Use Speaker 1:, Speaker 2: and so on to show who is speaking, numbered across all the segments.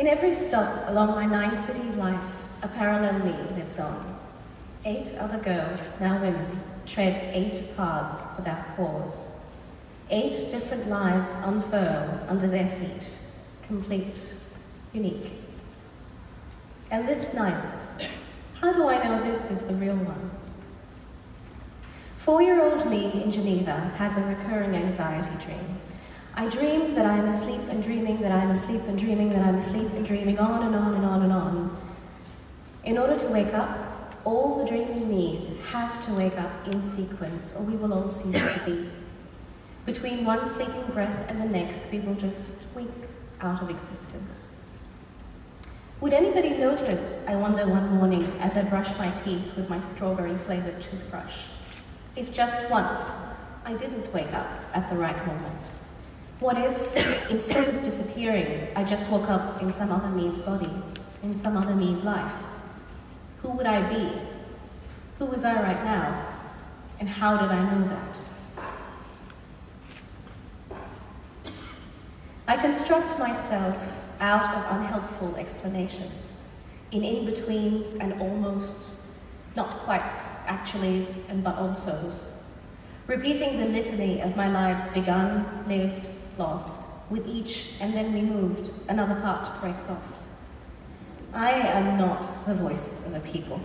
Speaker 1: In every stop along my nine-city life, a parallel me lives on. Eight other girls, now women, tread eight paths without pause. Eight different lives unfurl under their feet, complete, unique. And this ninth, how do I know this is the real one? Four-year-old me in Geneva has a recurring anxiety dream. I dream that I am asleep and dreaming that I am asleep and dreaming that I am asleep and dreaming on and on and on and on. In order to wake up, all the dreaming me's have to wake up in sequence or we will all cease to be. Between one sleeping breath and the next, we will just wink out of existence. Would anybody notice, I wonder one morning, as I brush my teeth with my strawberry-flavored toothbrush, if just once I didn't wake up at the right moment? What if, instead of disappearing, I just woke up in some other me's body, in some other me's life? Who would I be? Who was I right now? And how did I know that? I construct myself out of unhelpful explanations, in in-betweens and almosts, not quite actuallys and but alsos, repeating the litany of my lives begun, lived, lost, with each and then removed, another part breaks off. I am not the voice of a people.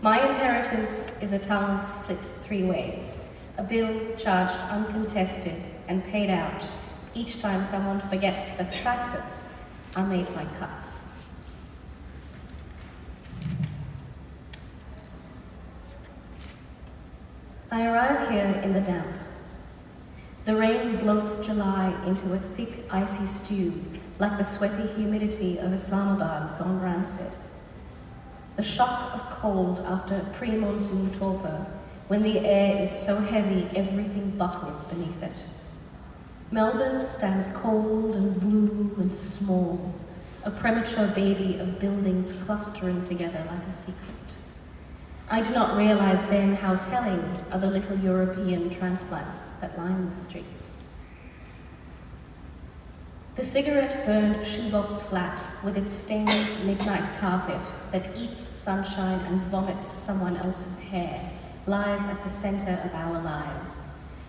Speaker 1: My inheritance is a tongue split three ways, a bill charged uncontested and paid out each time someone forgets that facets are made by cuts. I arrive here in the damp. The rain bloats July into a thick, icy stew, like the sweaty humidity of Islamabad gone rancid. The shock of cold after pre-monsoon torpor, when the air is so heavy everything buckles beneath it. Melbourne stands cold and blue and small, a premature baby of buildings clustering together like a secret. I do not realize then how telling are the little European transplants that line the streets. The cigarette-burned shoebox flat with its stained midnight carpet that eats sunshine and vomits someone else's hair lies at the center of our lives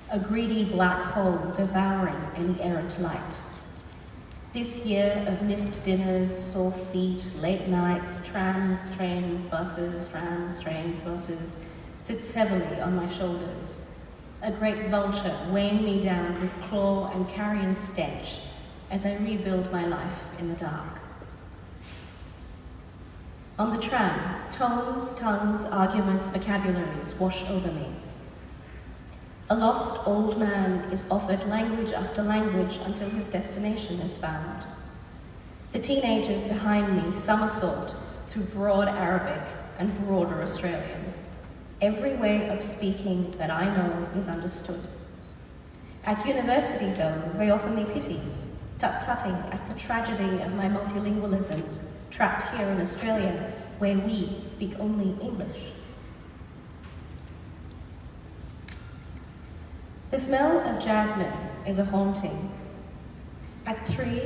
Speaker 1: a greedy black hole devouring any errant light. This year of missed dinners, sore feet, late nights, trams, trains, buses, trams, trains, buses, sits heavily on my shoulders. A great vulture weighing me down with claw and carrion stench as I rebuild my life in the dark. On the tram, tones, tongues, arguments, vocabularies wash over me. A lost old man is offered language after language until his destination is found. The teenagers behind me somersault through broad Arabic and broader Australian. Every way of speaking that I know is understood. At university, though, they offer me pity, tut-tutting at the tragedy of my multilingualisms trapped here in Australia, where we speak only English. The smell of jasmine is a haunting. At three,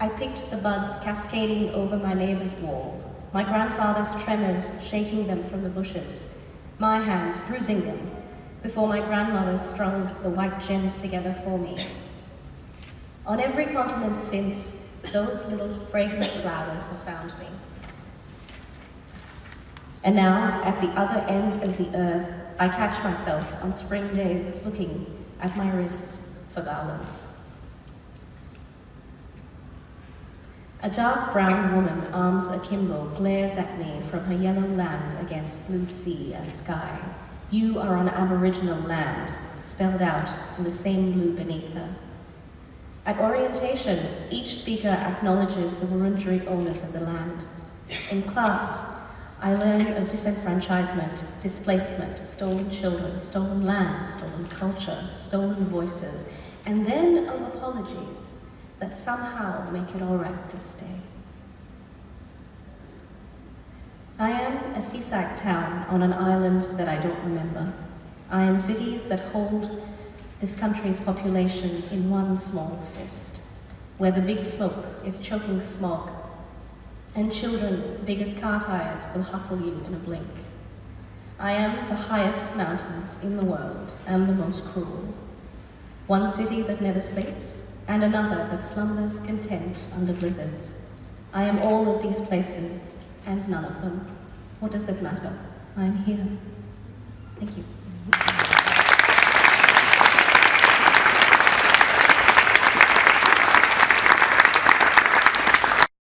Speaker 1: I picked the buds cascading over my neighbor's wall, my grandfather's tremors shaking them from the bushes, my hands bruising them, before my grandmother strung the white gems together for me. On every continent since, those little fragrant flowers have found me. And now, at the other end of the earth, I catch myself on spring days looking at my wrists for garlands. A dark brown woman, arms akimbo, glares at me from her yellow land against blue sea and sky. You are on Aboriginal land, spelled out in the same blue beneath her. At orientation, each speaker acknowledges the Wurundjeri owners of the land. In class, I learn of disenfranchisement, displacement, stolen children, stolen land, stolen culture, stolen voices, and then of apologies that somehow make it all right to stay. I am a seaside town on an island that I don't remember. I am cities that hold this country's population in one small fist, where the big smoke is choking smog And children, big as car tires, will hustle you in a blink. I am the highest mountains in the world and the most cruel. One city that never sleeps, and another that slumbers content under blizzards. I am all of these places, and none of them. What does it matter? I am here. Thank you.